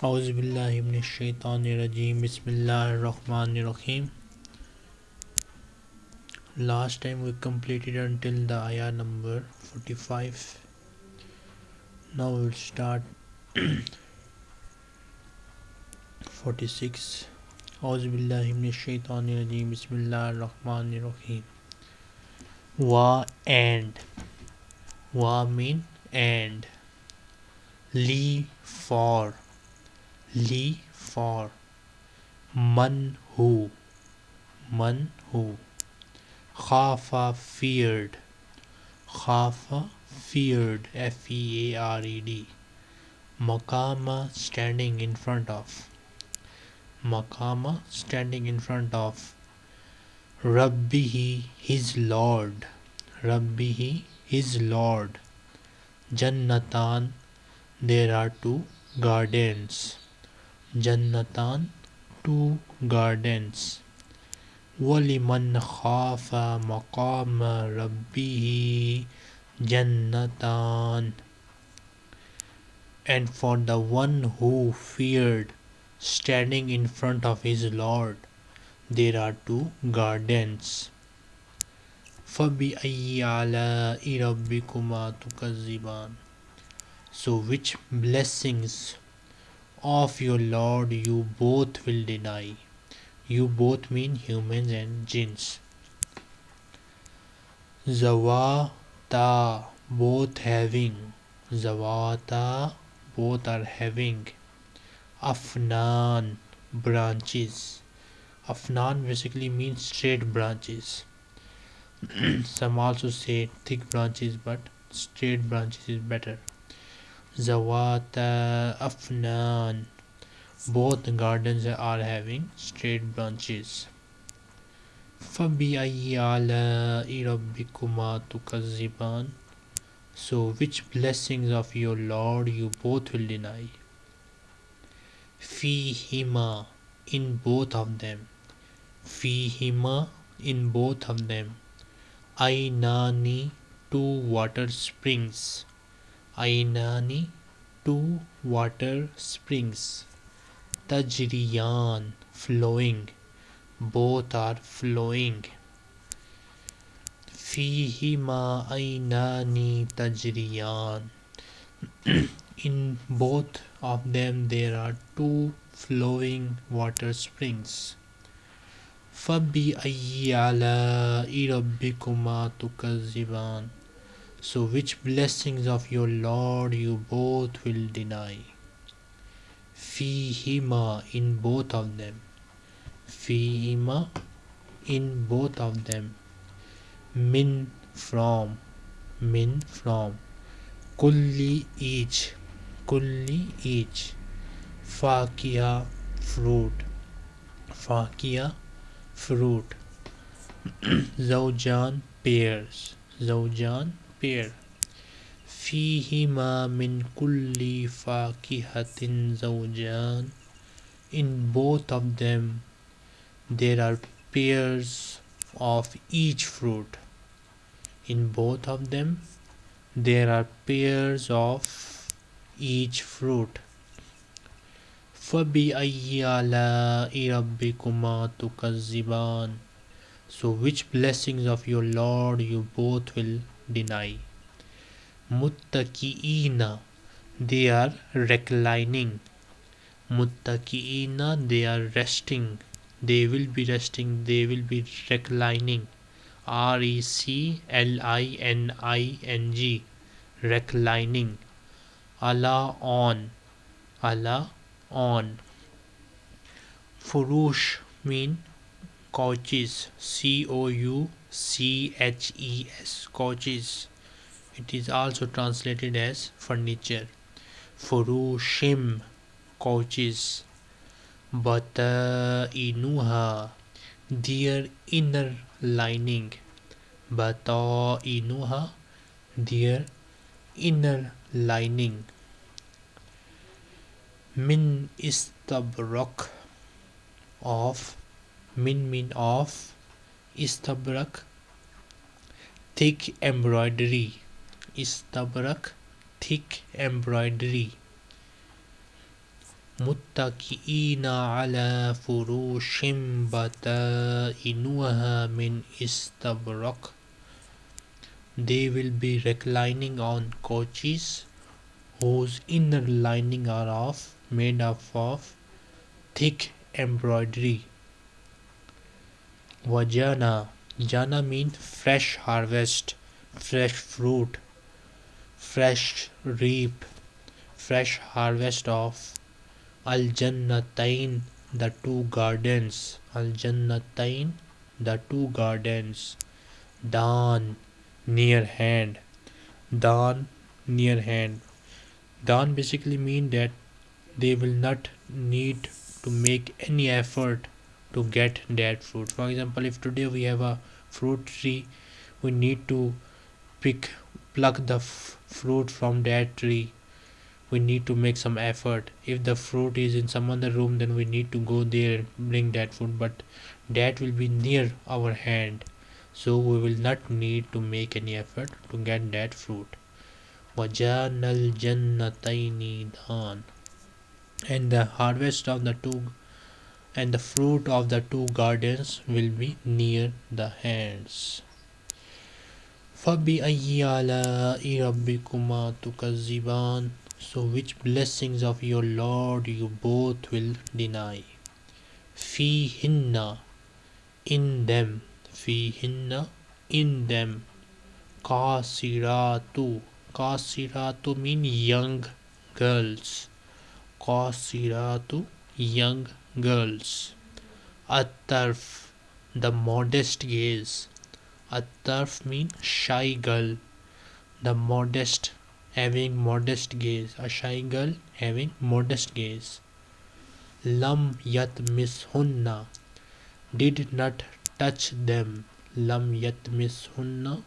Auzubillahiminashaitanirajim Bismillahirrahmanirrahim. Last time we completed until the ayah number 45 Now we'll start 46 Auzubillahiminashaitanirajim Bismillahirrahmanirrahim. Wa and. Wa mean and. Li for Li for Man who. Man who. Khafa feared. Khafa feared F E A R E D. Makama standing in front of. Makama standing in front of. Rabbihi his Lord. Rabbihi his Lord. Jannatan there are two gardens Jannatan two gardens وَلِمَنْ خَافَ مَقَامَ رَبِّهِ جَنَّتَانِ And for the one who feared standing in front of his Lord, there are two gardens. فَبِأَيِّ عَلَاءِ رَبِّكُمَا تُكَذِّبَانِ So which blessings of your Lord you both will deny. You both mean humans and jinns. Zawata both having. Zawata both are having. Afnan branches. Afnan basically means straight branches. Some also say thick branches, but straight branches is better. Zawata Afnan. Both gardens are having straight branches. فَبِأَيِّ آلَاءِ رَبِّكُمَا تُكَذِّبَانِ So which blessings of your Lord you both will deny? فِيهِمَا In both of them. فِيهِمَا In both of them. Ainani Two water springs. Ainani, two water springs. Tajriyan, flowing. Both are flowing. Fihima ainani tajriyan. In both of them there are two flowing water springs. Fabi ayyala irabbikuma tukaziban. So which blessings of your Lord you both will deny? Fihima in both of them. Fihima in both of them. Min from. Min from. Kulli each. Kulli each. Fakia fruit. Fakia fruit. Zawjan pairs. Zawjan pear. فيهما من كل فاكهة زوجان In both of them there are pairs of each fruit. In both of them there are pairs of each fruit. فَبِأَيِّ آلَاءِ رَبِّكُمَا تُكَذِّبَانِ So which blessings of your Lord you both will deny? Muttaki'ina They are reclining. Muttaki'ina They are resting. They will be resting. They will be reclining. R E C L I N I N G Reclining. Allah on. Allah on. Furush mean couches. C O U C H E S couches. It is also translated as furniture. Furushim couches. Batainuha their inner lining. Batainuha their inner lining. Min istabrak of min mean of istabrak thick embroidery istabrak thick embroidery متكئين على فروش بطائنها من استبرق They will be reclining on couches whose inner lining are of made up of thick embroidery. Vajana Jana means fresh harvest, fresh fruit, fresh reap, fresh harvest of Al Jannatain, the two gardens. Al Jannatain, the two gardens. Dan, near hand. Dan, near hand. Dan basically mean that they will not need to make any effort to get that fruit. For example if today we have a fruit tree we need to pick pluck the fruit from that tree. We need to make some effort. If the fruit is in some other room then we need to go there and bring that fruit but that will be near our hand. So we will not need to make any effort to get that fruit. And the harvest of the two and the fruit of the two gardens will be near the hands. فَبِأَيِّ آلَاءِ رَبِّكُمَا تُكَذِّبَانِ So which blessings of your Lord you both will deny? فِيهِنَّ In them فِيهِنَّ In them Kasiratu Kasiratu mean young girls Kasiratu young girls. At-tarf, the modest gaze. At-tarf mean shy girl. The modest, having modest gaze. A shy girl having modest gaze. Lam yat mishunna, did not touch them. Lam yat mishunna,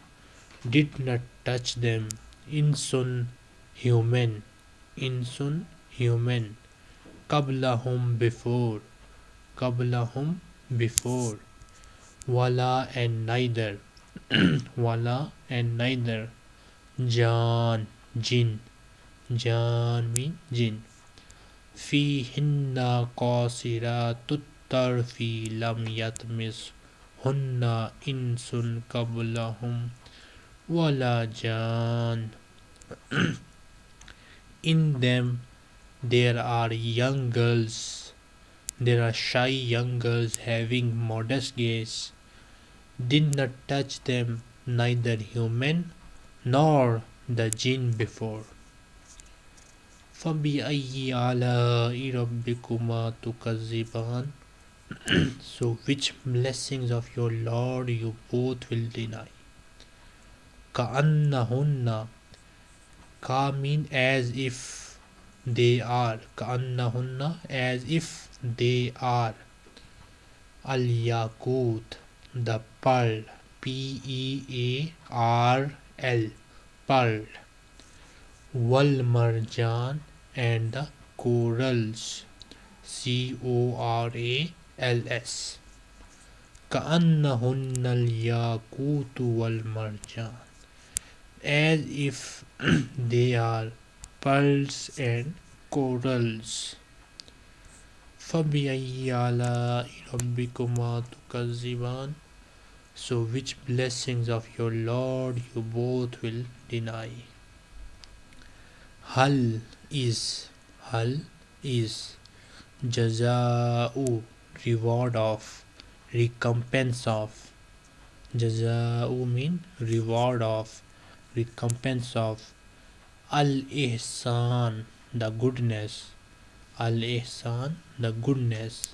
did not touch them. Insun, human. Insun, human. قبل ہم بفور قبل ہم بفور ولا اینڈ نائدر ولا اینڈ نائدر جان، جن، جان مین جن فی ہننا قاصرات فی لم یتمس ہننا انسن قبلہم ولا جان in them there are young girls there are shy young girls having modest gaze did not touch them neither human nor the jinn before فَبِأَيِّ آلَاءِ رَبِّكُمَا تُكَذِّبَانِ So which blessings of your Lord you both will deny? كَأَنَّهُنَّ Ka mean as if they are كأنهن as if they are al yakut the pearl p e a r l pearl wal marjan and the corals c o r a l s كأنهن الياقوت والمرجان as if they are Pearls and corals فبی اعلیٰ ربکما تکذبان so which blessings of your lord you both will deny حل از حل از جزا ریوارڈ آف ریکمپینس آف جزا mean reward of recompense of Al-Ihsan, the goodness. Al-Ihsan, the goodness.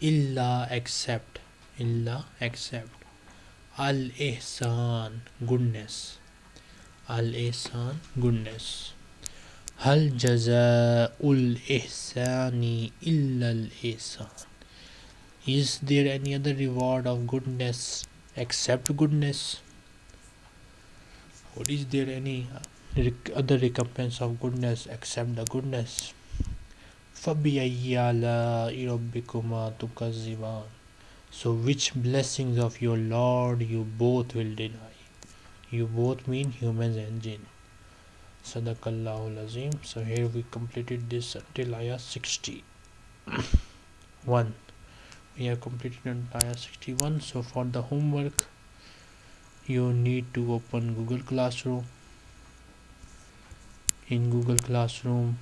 Illa, except. Illa, except. Al-Ihsan, goodness. Al-Ihsan, goodness. Hal jaza'ul ihsani illa al-ihsan. Is there any other reward of goodness except goodness? Or is there any other recompense of goodness except the goodness فَبِأَيِّ آلَاءِ رَبِّكُمَا تُكَذِّبَانِ So which blessings of your Lord you both will deny? You both mean humans and jinn. Sadaqallahu Azim. So here we completed this until ayah 60. 1. We have completed until ayah 61. So for the homework, you need to open Google Classroom. In Google Classroom,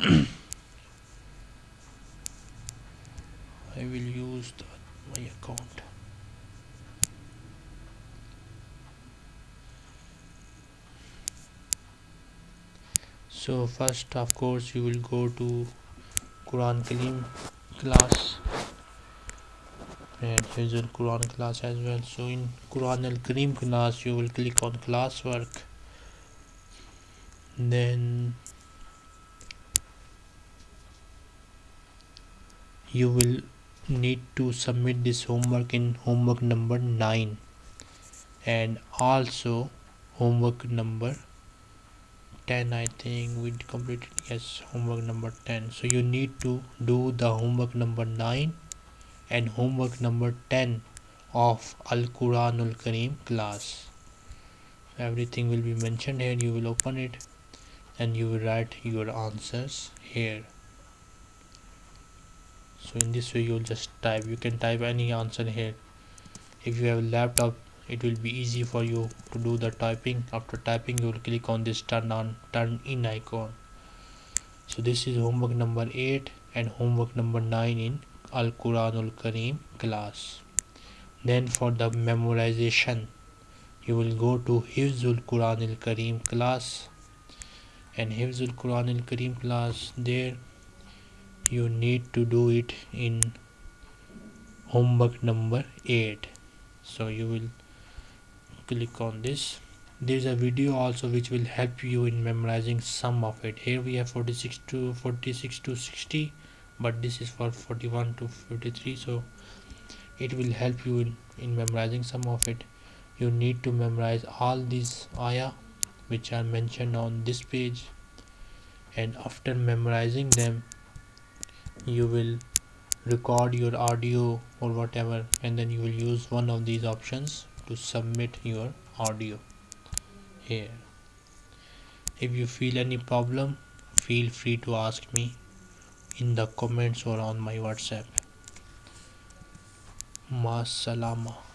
I will use the, my account. so first of course you will go to Quran Kalim class and here's Quran class as well. So in Quran Al Karim class you will click on classwork then you will need to submit this homework in homework number 9 and also homework number 10 I think we completed. Yes homework number 10 so you need to do the homework number 9 and homework number 10 of Al-Quranul Kareem class. Everything will be mentioned here. You will open it and you will write your answers here. So in this way you'll just type. You can type any answer here. If you have a laptop it will be easy for you to do the typing. After typing you will click on this turn on turn in icon. So this is homework number 8 and homework number 9 in Al Quranul Kareem class. Then for the memorization you will go to Hifzul Quranul Kareem class and Hifzul Quranul Kareem class there you need to do it in homework number 8 so you will click on this. There is a video also which will help you in memorizing some of it. Here we have 46 to 46 to 60 but this is for 41 to 53 so it will help you in, in memorizing some of it. You need to memorize all these ayah which are mentioned on this page. And after memorizing them you will record your audio or whatever and then you will use one of these options to submit your audio here. If you feel any problem feel free to ask me in the comments or on my whatsapp. Masalama